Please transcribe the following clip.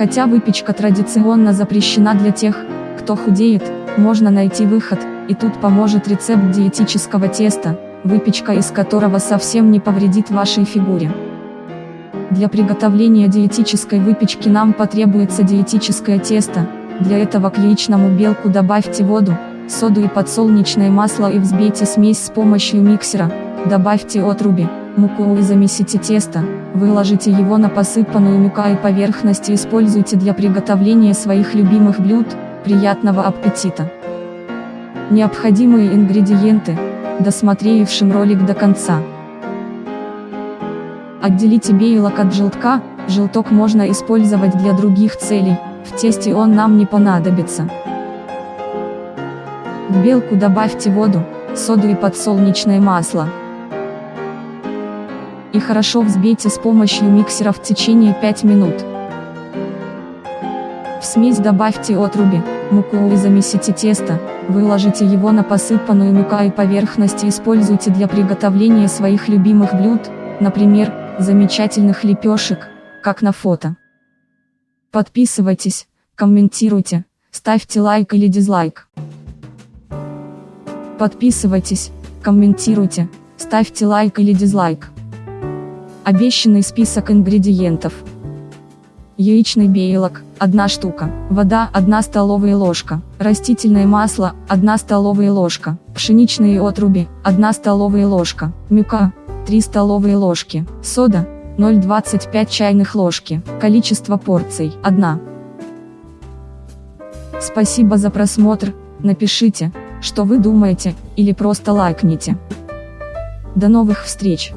Хотя выпечка традиционно запрещена для тех, кто худеет, можно найти выход, и тут поможет рецепт диетического теста, выпечка из которого совсем не повредит вашей фигуре. Для приготовления диетической выпечки нам потребуется диетическое тесто, для этого к яичному белку добавьте воду, соду и подсолнечное масло и взбейте смесь с помощью миксера, добавьте отруби, муку и замесите тесто, выложите его на посыпанную мукой поверхность и используйте для приготовления своих любимых блюд, приятного аппетита! Необходимые ингредиенты, досмотревшим ролик до конца. Отделите белок от желтка, желток можно использовать для других целей, в тесте он нам не понадобится. В белку добавьте воду, соду и подсолнечное масло. И хорошо взбейте с помощью миксера в течение 5 минут. В смесь добавьте отруби, муку и замесите тесто, выложите его на посыпанную поверхность и используйте для приготовления своих любимых блюд, например, замечательных лепешек, как на фото. Подписывайтесь, комментируйте, ставьте лайк или дизлайк. Подписывайтесь, комментируйте, ставьте лайк или дизлайк. Обещанный список ингредиентов. Яичный белок, 1 штука, вода 1 столовая ложка, растительное масло 1 столовая ложка, пшеничные отруби 1 столовая ложка, мюка 3 столовые ложки, сода 0,25 чайных ложки, количество порций 1. Спасибо за просмотр, напишите, что вы думаете, или просто лайкните. До новых встреч!